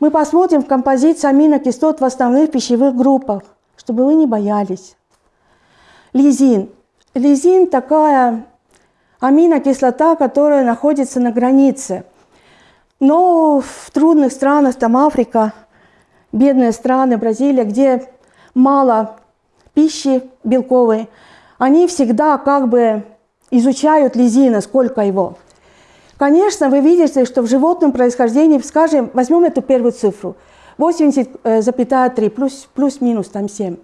Мы посмотрим в композиции аминокислот в основных пищевых группах, чтобы вы не боялись. Лизин. Лизин такая аминокислота, которая находится на границе. Но в трудных странах, там Африка, бедные страны, Бразилия, где мало пищи белковой, они всегда как бы изучают лизина, сколько его. Конечно, вы видите, что в животном происхождении, скажем, возьмем эту первую цифру, 80,3 плюс, плюс-минус там 7.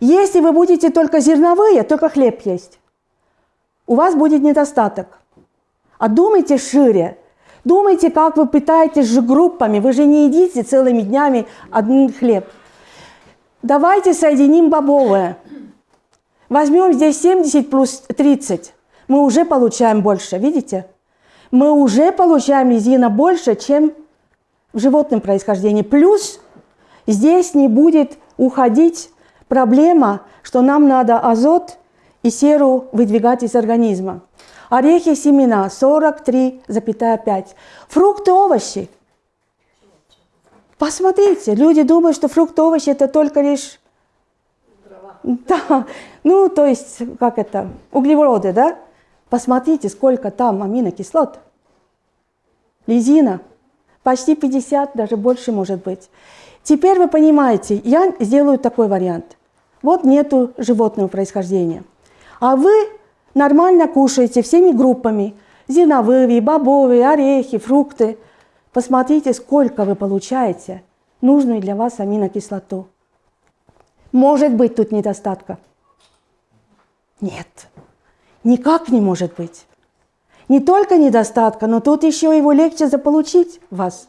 Если вы будете только зерновые, только хлеб есть, у вас будет недостаток. А думайте шире. Думайте, как вы питаетесь же группами. Вы же не едите целыми днями один хлеб. Давайте соединим бобовое. Возьмем здесь 70 плюс 30. Мы уже получаем больше, видите? Мы уже получаем лизина больше, чем в животном происхождении. Плюс здесь не будет уходить проблема, что нам надо азот и серу выдвигать из организма. Орехи, семена 43,5. Фрукты, овощи. Посмотрите, люди думают, что фрукты, овощи это только лишь... Да, ну то есть, как это, углеводы, да? Посмотрите, сколько там аминокислот. Лизина. Почти 50, даже больше может быть. Теперь вы понимаете, я сделаю такой вариант. Вот нету животного происхождения. А вы нормально кушаете всеми группами. Зерновые, бобовые, орехи, фрукты. Посмотрите, сколько вы получаете нужную для вас аминокислоту. Может быть тут недостатка? Нет, никак не может быть. Не только недостатка, но тут еще его легче заполучить вас.